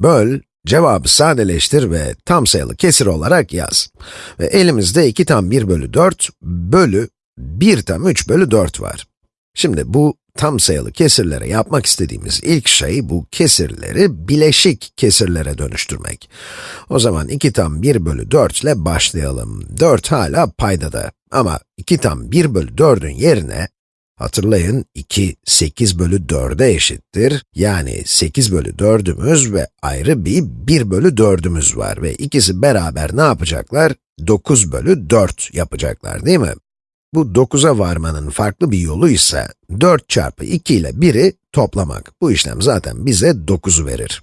Böl, cevabı sadeleştir ve tam sayılı kesir olarak yaz. Ve elimizde 2 tam 1 bölü 4 bölü 1 tam 3 bölü 4 var. Şimdi bu tam sayılı kesirlere yapmak istediğimiz ilk şey bu kesirleri bileşik kesirlere dönüştürmek. O zaman 2 tam 1 bölü 4 ile başlayalım. 4 hala paydada ama 2 tam 1 bölü 4'ün yerine Hatırlayın, 2, 8 bölü 4'e eşittir. Yani 8 bölü 4'ümüz ve ayrı bir 1 bölü 4'ümüz var ve ikisi beraber ne yapacaklar? 9 bölü 4 yapacaklar değil mi? Bu 9'a varmanın farklı bir yolu ise 4 çarpı 2 ile 1'i toplamak. Bu işlem zaten bize 9'u verir.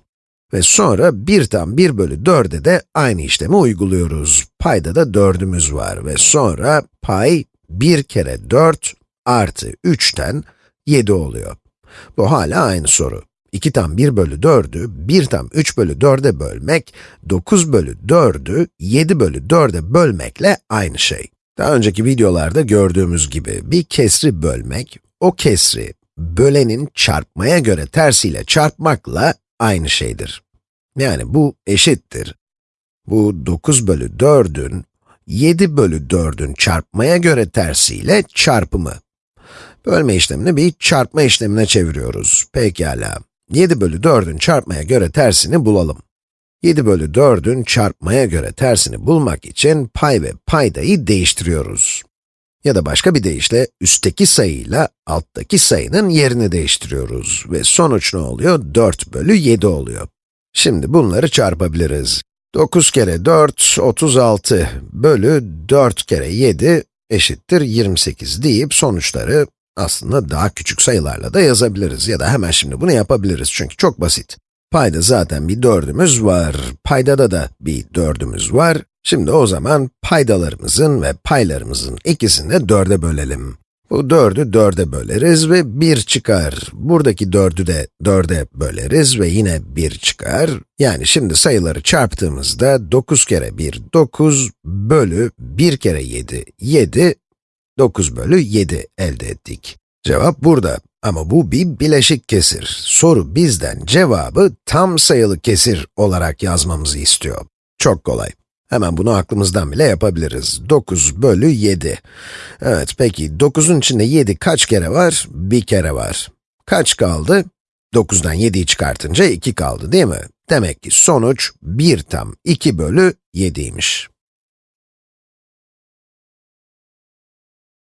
Ve sonra 1 tam 1 bölü 4'e de aynı işlemi uyguluyoruz. Payda da 4'ümüz var ve sonra pay 1 kere 4 artı 3'ten 7 oluyor. Bu hala aynı soru. 2 tam 1 bölü 4'ü 1 tam 3 bölü 4'e bölmek, 9 bölü 4'ü 7 bölü 4'e bölmekle aynı şey. Daha önceki videolarda gördüğümüz gibi bir kesri bölmek, o kesri bölenin çarpmaya göre tersiyle çarpmakla aynı şeydir. Yani bu eşittir. Bu 9 bölü 4'ün 7 bölü 4'ün çarpmaya göre tersiyle çarpımı. Bölme işlemini bir çarpma işlemine çeviriyoruz. Pekala. 7 bölü 4'ün çarpmaya göre tersini bulalım. 7 bölü 4'ün çarpmaya göre tersini bulmak için pay ve paydayı değiştiriyoruz. Ya da başka bir deyişle, üstteki sayıyla alttaki sayının yerini değiştiriyoruz. Ve sonuç ne oluyor? 4 bölü 7 oluyor. Şimdi bunları çarpabiliriz. 9 kere 4, 36 bölü 4 kere 7 eşittir 28 deyip sonuçları aslında daha küçük sayılarla da yazabiliriz ya da hemen şimdi bunu yapabiliriz çünkü çok basit. Payda zaten bir dördümüz var, paydada da bir dördümüz var. Şimdi o zaman paydalarımızın ve paylarımızın ikisini de dörde bölelim. Bu dördü dörde böleriz ve bir çıkar. Buradaki dördü de dörde böleriz ve yine bir çıkar. Yani şimdi sayıları çarptığımızda 9 kere 1, 9 bölü 1 kere 7, 7 9 bölü 7 elde ettik. Cevap burada. Ama bu bir bileşik kesir. Soru bizden cevabı tam sayılı kesir olarak yazmamızı istiyor. Çok kolay. Hemen bunu aklımızdan bile yapabiliriz. 9 bölü 7. Evet, peki 9'un içinde 7 kaç kere var? Bir kere var. Kaç kaldı? 9'dan 7'yi çıkartınca 2 kaldı değil mi? Demek ki sonuç 1 tam 2 bölü 7'ymiş.